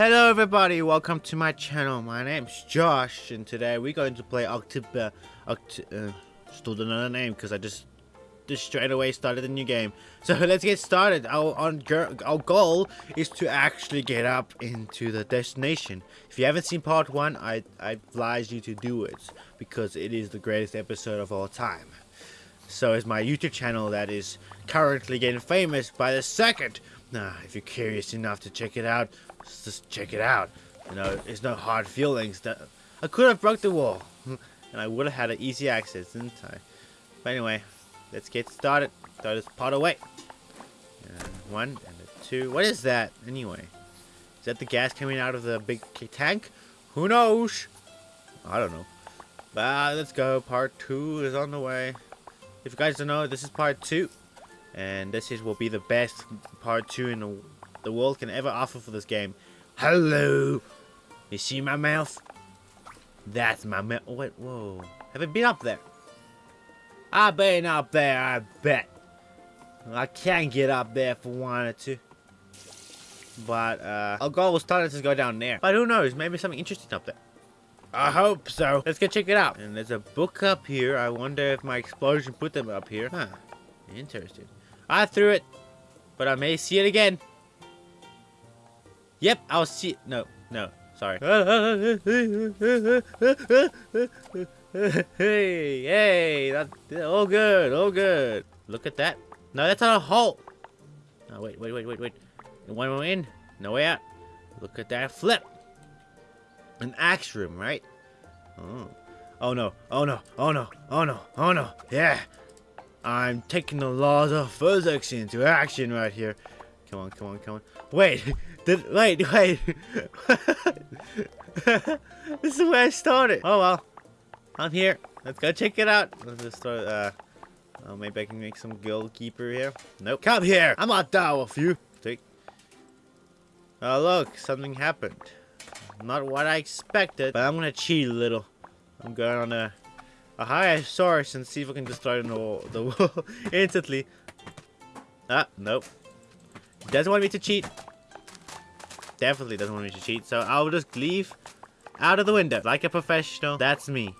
Hello everybody, welcome to my channel. My name's Josh and today we're going to play Octib... Uh, Oct uh, stole another name because I just just straight away started a new game. So let's get started. Our, our goal is to actually get up into the destination. If you haven't seen part 1, I, I advise you to do it because it is the greatest episode of all time. So is my YouTube channel that is currently getting famous by the second. Nah, if you're curious enough to check it out, just check it out. You know, there's no hard feelings. That I could have broke the wall, and I would have had an easy access, didn't I? But anyway, let's get started. Throw this pot away. And one and a two. What is that anyway? Is that the gas coming out of the big tank? Who knows? I don't know. But uh, let's go. Part two is on the way. If you guys don't know, this is part two. And this is will be the best part two in the the world can ever offer for this game. Hello! You see my mouth? That's my mouth. Oh, wait, whoa. Have I been up there? I've been up there, I bet. I can't get up there if I wanted to. But, uh, our goal was starting to go down there. But who knows, maybe something interesting up there. I hope so. Let's go check it out. And there's a book up here. I wonder if my explosion put them up here. Huh. Interesting. I threw it, but I may see it again. Yep, I'll see. No, no, sorry. hey, hey, that's all good, all good. Look at that. No, that's not a hole. Oh, wait, wait, wait, wait, wait. One way in, no way out. Look at that flip. An axe room, right? Oh. Oh no, oh no, oh no, oh no, oh no, yeah. I'm taking the laws of physics into action right here. Come on, come on, come on. Wait, did, wait, wait. this is where I started. Oh well. I'm here. Let's go check it out. Let's just start, uh, oh, maybe I can make some guild keeper here. Nope. Come here. I'm not down with you. Take. Oh, look. Something happened. Not what I expected, but I'm gonna cheat a little. I'm going on a, a higher source and see if I can destroy the wall, instantly. Ah, nope. Doesn't want me to cheat definitely doesn't want me to cheat, so I'll just leave out of the window like a professional. That's me.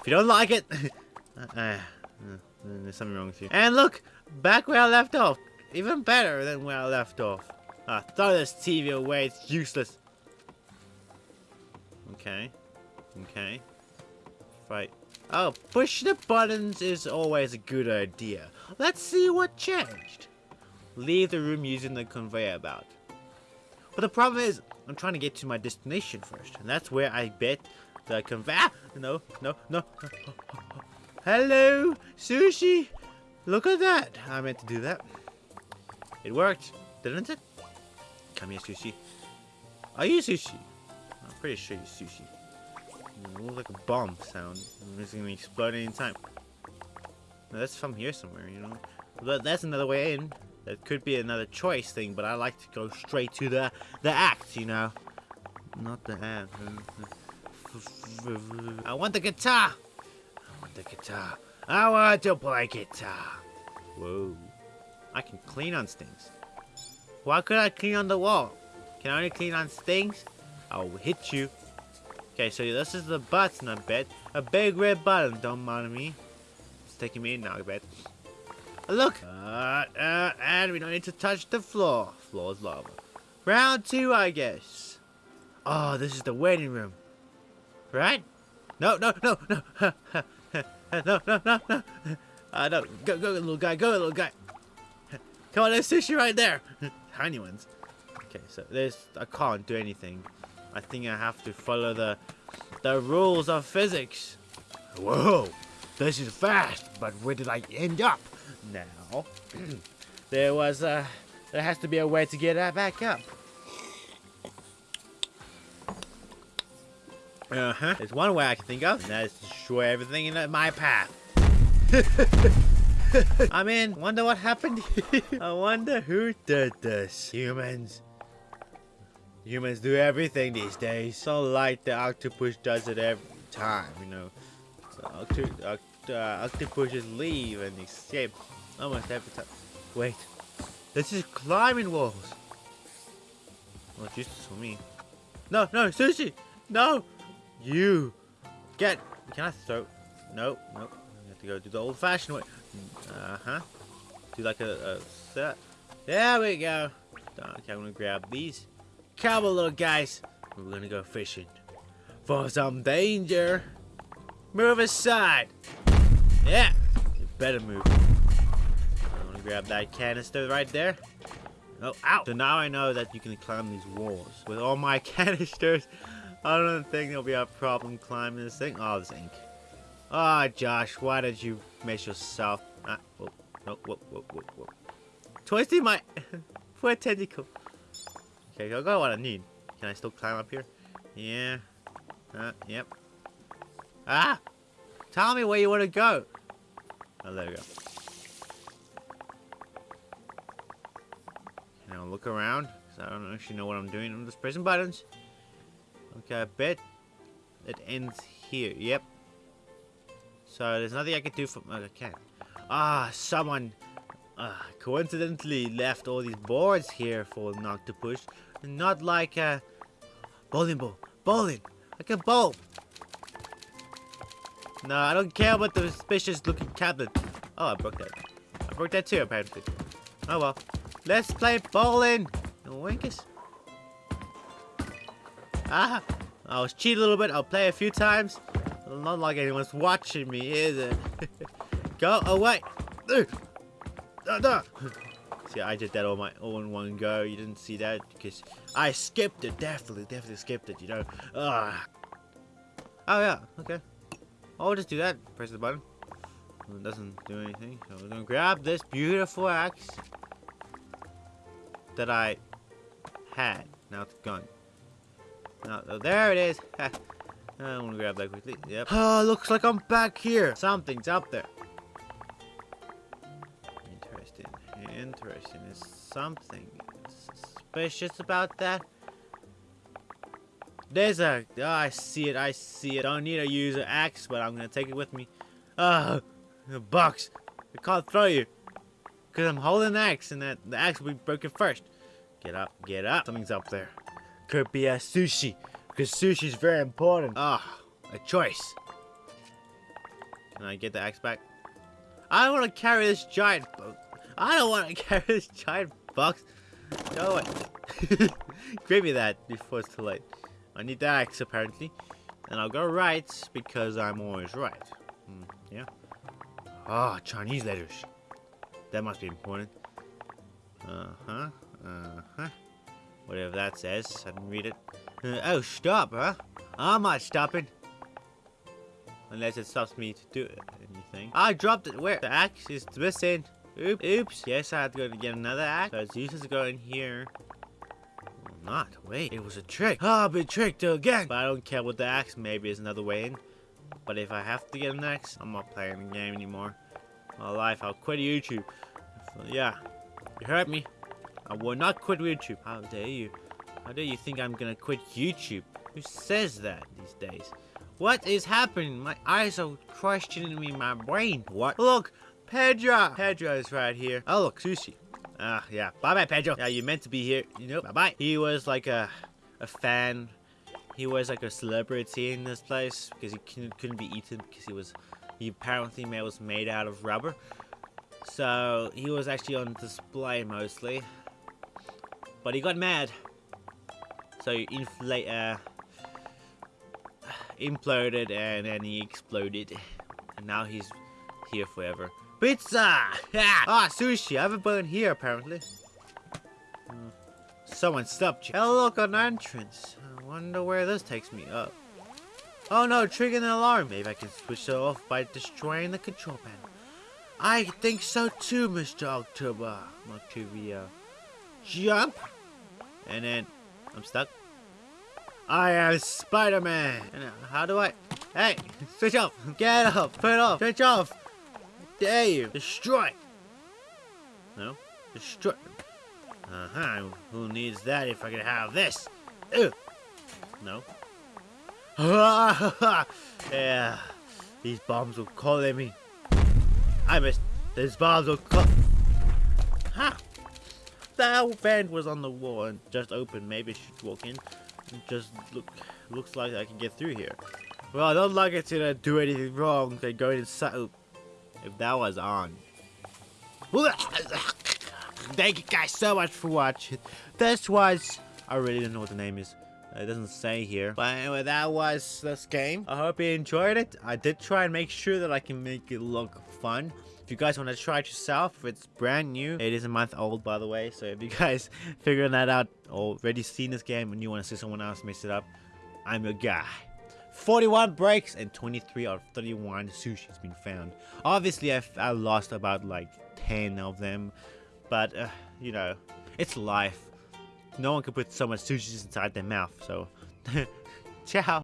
If you don't like it, uh, uh, there's something wrong with you. And look, back where I left off. Even better than where I left off. Ah, throw this TV away, it's useless. Okay. Okay. Right. Oh, push the buttons is always a good idea. Let's see what changed. Leave the room using the conveyor belt. But the problem is, I'm trying to get to my destination first. And that's where I bet the conveyor... No, no, no. Hello, sushi. Look at that. I meant to do that. It worked, didn't it? Come here, sushi. Are you sushi? I'm pretty sure you're sushi. It looks like a bomb sound. It's gonna explode any time. That's from here somewhere, you know. But that's another way in. It could be another choice thing, but I like to go straight to the the act, you know. Not the end. I want the guitar. I want the guitar. I want to play guitar. Whoa. I can clean on stings. Why could I clean on the wall? Can I only clean on stings? I'll hit you. Okay, so this is the button, I bet. A big red button, don't mind me. It's taking me in now, I bet. Look! Uh, uh, and we don't need to touch the floor. Floor is lava. Round two, I guess. Oh, this is the waiting room. Right? No, no, no, no. no, no, no, no. Uh, no. Go, go, little guy. Go, little guy. Come on, there's sushi right there. Tiny ones. Okay, so there's... I can't do anything. I think I have to follow the the rules of physics. Whoa, this is fast, but where did I end up? now. there was a... There has to be a way to get that back up. Uh-huh. There's one way I can think of, and that is to destroy everything in my path. I mean, wonder what happened I wonder who did this. Humans. Humans do everything these days. So like the octopus does it every time, you know. So octo oct uh, octopuses leave and escape Almost every time. Wait. This is climbing walls. It's useless for me. No, no, sushi! No! You! Get! Can I throw? No, no. You have to go do the old fashioned way. Uh huh. Do like a, a set. There we go. Okay, I'm gonna grab these. Come on, little guys. We're gonna go fishing. For some danger. Move aside. Yeah. You better move. I'm gonna grab that canister right there. Oh, ow! So now I know that you can climb these walls. With all my canisters, I don't think there'll be a problem climbing this thing. Oh, this ink. Ah, oh, Josh, why did you mess yourself? Ah, whoa, no, whoa, whoa, whoa. Twisting my poor tentacle. Okay, I got what I need. Can I still climb up here? Yeah. Uh, yep. Ah! Tell me where you want to go. Oh, there we go. Now look around, because I don't actually know what I'm doing. I'm just pressing buttons. Okay, I bet it ends here. Yep. So there's nothing I can do from... I can't. Ah, someone uh, coincidentally left all these boards here for Nock to push. Not like a bowling ball. Bowling! Like a bowl! No, I don't care about the suspicious looking cabinet. Oh, I broke that. I broke that too, apparently. Oh well. Let's play bowling! Winkus. Ah! I was cheating a little bit. I'll play a few times. Not like anyone's watching me, is it? Go away! See, I did that all my all in one go. You didn't see that because I skipped it. Definitely, definitely skipped it. You know. Ugh. Oh yeah. Okay. I'll just do that. Press the button. It doesn't do anything. So we're gonna grab this beautiful axe that I had. Now it's gone. Now, oh, there it is. I'm gonna grab that quickly. Yep. Oh, looks like I'm back here. Something's up there. Interesting. Is something suspicious about that? There's a. Oh, I see it. I see it. I Don't need to use an axe, but I'm gonna take it with me. Oh, the box. I can't throw you. Because I'm holding an axe, and that the axe will be broken first. Get up, get up. Something's up there. Could be a sushi. Because sushi is very important. Ah, oh, a choice. Can I get the axe back? I don't want to carry this giant boat. I don't want to carry this giant box. Go away. Give me that before it's too late. I need the axe apparently. And I'll go right because I'm always right. Mm, yeah. Ah, oh, Chinese letters. That must be important. Uh-huh. Uh-huh. Whatever that says. I didn't read it. Uh, oh, stop, huh? I'm not stopping. Unless it stops me to do anything. I dropped it. Where? The axe is missing. Oops. Oops. Yes, I have to go to get another axe. So it's useless to go in here. not. Wait, it was a trick. Oh, I've been tricked again. But I don't care with the axe. Maybe there's another way in. But if I have to get an axe, I'm not playing the game anymore. My life, I'll quit YouTube. Yeah. You heard me. I will not quit YouTube. How dare you? How dare you think I'm gonna quit YouTube? Who says that these days? What is happening? My eyes are questioning me my brain. What? Look! Pedro! Pedro is right here. Oh, look, sushi. Ah, uh, yeah. Bye-bye, Pedro. Yeah, you meant to be here. You know, bye-bye. He was like a, a fan. He was like a celebrity in this place because he couldn't be eaten because he was, he apparently was made out of rubber. So, he was actually on display mostly. But he got mad. So inflate uh imploded and then he exploded. And now he's here forever. Pizza! ah, sushi. I have a been here apparently. Uh, someone stopped you. Oh, look, an entrance. I wonder where this takes me up. Oh no, triggering an alarm. Maybe I can switch it off by destroying the control panel. I think so too, Mr. October. Octavia. Jump! And then I'm stuck. I am Spider-Man. How do I? Hey, switch off. Get up. Put it off. Switch off. Dare you? Destroy. No. Destroy. Uh-huh. Who needs that if I can have this? Ew. No. yeah. These bombs will call at me. I missed. These bombs will call. Ha! The vent was on the wall and just open. Maybe I should walk in. Just look looks like I can get through here. Well, I don't like it to do anything wrong. They go inside. If that was on. Thank you guys so much for watching. This was. I really don't know what the name is. It doesn't say here. But anyway, that was this game. I hope you enjoyed it. I did try and make sure that I can make it look fun. If you guys want to try it yourself, if it's brand new, it is a month old by the way. So if you guys figuring that out already seen this game and you want to see someone else mess it up, I'm your guy. 41 breaks and 23 out of 31 sushi has been found. Obviously, I, I lost about like 10 of them, but uh, you know, it's life. No one can put so much sushi inside their mouth, so ciao.